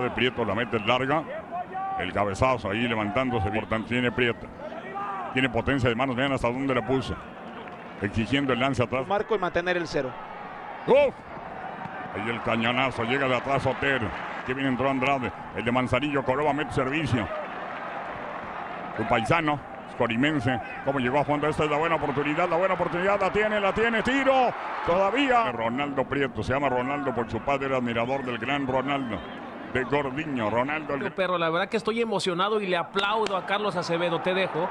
de Prieto la mete larga. El cabezazo ahí levantándose. Tiene Prieto. Tiene potencia de manos. Vean hasta dónde la puso. Exigiendo el lance atrás. Marco y mantener el cero. ¡Uf! Ahí el cañonazo. Llega de atrás Otero. Que viene entró Andrade. El de Manzanillo. Coroba mete servicio. Su paisano. Corimense. Cómo llegó a fondo. Esta es la buena oportunidad. La buena oportunidad la tiene. La tiene. Tiro. Todavía. Ronaldo Prieto. Se llama Ronaldo por su padre. Era admirador del gran Ronaldo de Gordiño, Ronaldo. El... Pero la verdad que estoy emocionado y le aplaudo a Carlos Acevedo, te dejo.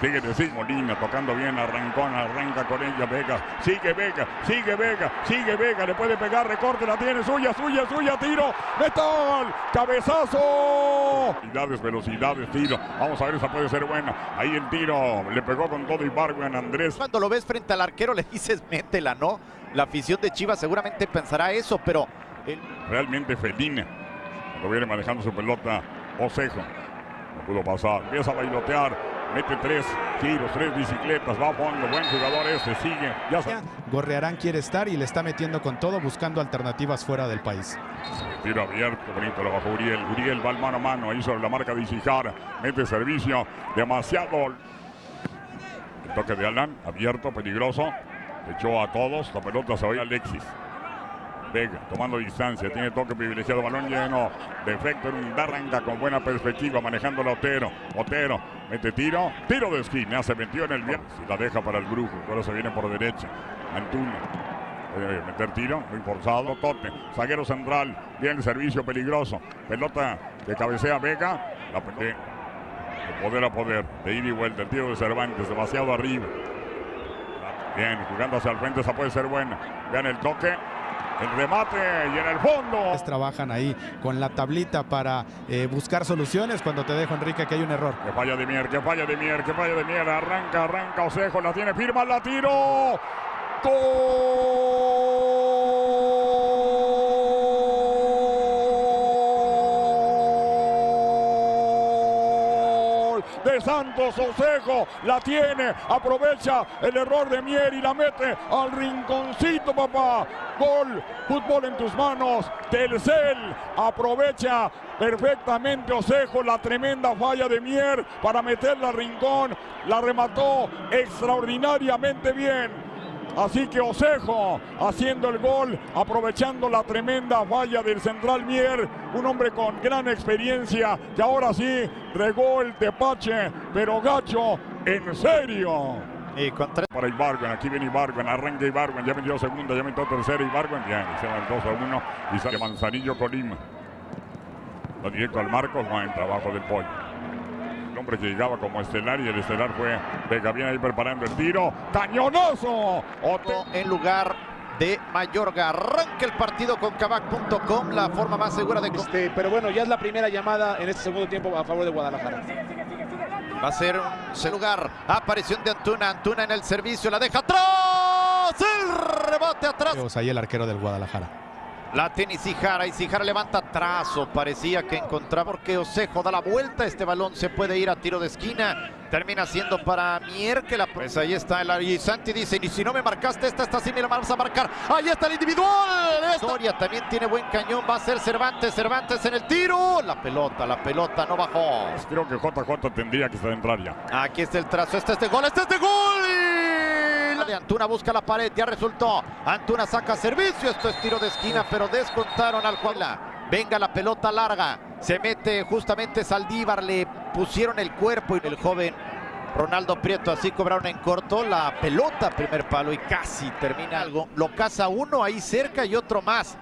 Sigue de sí, Molina tocando bien, arrancón, arranca con ella Vega, sigue Vega, sigue Vega, sigue Vega, le puede pegar, recorte, la tiene, suya, suya, suya, tiro, metal, cabezazo. Velocidades, velocidades, tiro, vamos a ver, esa puede ser buena, ahí el tiro, le pegó con todo y en Andrés. Cuando lo ves frente al arquero le dices, métela, ¿no? La afición de Chivas seguramente pensará eso, pero Realmente felina. Cuando viene manejando su pelota, Osejo. No pudo pasar. Empieza a bailotear. Mete tres tiros, tres bicicletas. Va a fondo. Buen jugador este. Sigue. Ya Gorrearán quiere estar y le está metiendo con todo buscando alternativas fuera del país. Tiro abierto. Bonito lo bajó Uriel. Uriel va al mano a mano. Ahí sobre la marca de Isijara. Mete servicio. Demasiado. El toque de Alan. Abierto, peligroso. Echó a todos. La pelota se va a Alexis. Tomando distancia, tiene toque privilegiado, balón lleno, defecto en un arranca con buena perspectiva, manejando a Otero. Otero mete tiro, tiro de esquina, se metió en el bien, y la deja para el brujo, ahora se viene por derecha. Antuna. Debe meter tiro, muy forzado, Tote, zaguero central, bien servicio peligroso, pelota que cabecea Vega, la de, de poder a poder, de ida y vuelta, el tiro de Cervantes, demasiado arriba. Bien, jugando hacia el frente, esa puede ser buena. Vean el toque, el remate y en el fondo. Trabajan ahí con la tablita para eh, buscar soluciones cuando te dejo, Enrique, que hay un error. Que falla de Mier, que falla de Mier, que falla de Mier. Arranca, arranca Osejo, la tiene, firma, la tiro. De Santos Osejo. La tiene, aprovecha el error de Mier y la mete al rinconcito, papá. Gol, fútbol en tus manos. Telcel aprovecha perfectamente Osejo la tremenda falla de Mier para meterla al rincón. La remató extraordinariamente bien. Así que Osejo haciendo el gol, aprovechando la tremenda falla del central Mier, un hombre con gran experiencia que ahora sí regó el tepache, pero gacho, en serio. Y Para Ibargüen, aquí viene Ibargüen, arranca Ibargüen, ya metió segunda, ya metió tercera Ibargüen, bien, se va el 2 a 1 y sale Manzanillo Colima. Lo directo al Marcos, va en trabajo del pollo hombre que llegaba como estelar y el estelar fue Vega. Viene ahí preparando el tiro. ¡Cañonazo! Otro en lugar de Mayorga. Arranca el partido con Cabac.com, la forma más segura de... Este, pero bueno, ya es la primera llamada en este segundo tiempo a favor de Guadalajara. Va a ser un lugar. Aparición de Antuna. Antuna en el servicio. La deja atrás. El rebote atrás. Ahí el arquero del Guadalajara. La tiene y Sijara levanta trazo. Parecía que encontraba porque Osejo da la vuelta. Este balón se puede ir a tiro de esquina. Termina siendo para Mier que la... Pues ahí está el y Santi dice, y si no me marcaste esta, esta sí me la vas a marcar. Ahí está el individual. Historia también tiene buen cañón. Va a ser Cervantes. Cervantes en el tiro. La pelota, la pelota no bajó. Creo que JJ tendría que estar entrar ya. Aquí está el trazo. Este es de gol. Este es de gol de Antuna busca la pared, ya resultó. Antuna saca servicio, esto es tiro de esquina, pero descontaron al Juanla. Venga la pelota larga, se mete justamente Saldívar, le pusieron el cuerpo y el joven Ronaldo Prieto así cobraron en corto la pelota, primer palo y casi termina algo. Lo caza uno ahí cerca y otro más.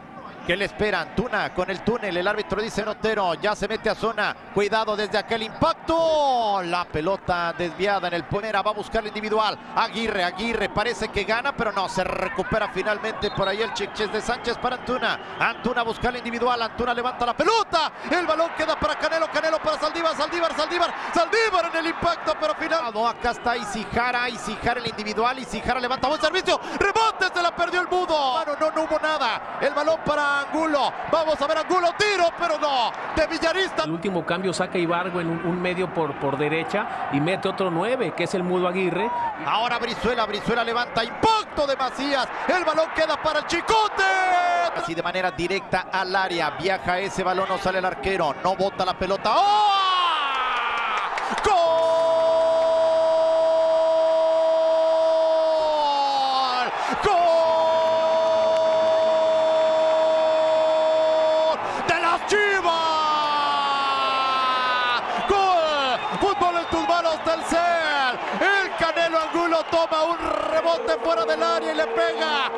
¿Qué le espera? Antuna con el túnel. El árbitro dice Notero. Ya se mete a zona. Cuidado desde aquel impacto. La pelota desviada en el ponera. Va a buscar el individual. Aguirre, Aguirre. Parece que gana, pero no. Se recupera finalmente por ahí el chiches de Sánchez para Antuna. Antuna busca el individual. Antuna levanta la pelota. El balón queda para Canelo. Canelo para Saldívar. Saldívar, Saldívar, Saldívar en el impacto, pero final. Acá está Isijara, Isijara el individual, Isijara levanta buen servicio, rebote, se la perdió el mudo. Mano, no, no hubo nada. El balón para Angulo. Vamos a ver Angulo, tiro, pero no. De Villarista. El último cambio saca Ibargo en un, un medio por, por derecha y mete otro 9, que es el Mudo Aguirre. Ahora Brizuela, Brizuela levanta impacto de Macías. El balón queda para el Chicote. Así de manera directa al área. Viaja ese balón, no sale el arquero. No bota la pelota. ¡Oh! ¡Gol! ¡Gol! ¡De las Chivas! ¡Gol! Fútbol en tus manos, Telcel. El Canelo Angulo toma un rebote fuera del área y le pega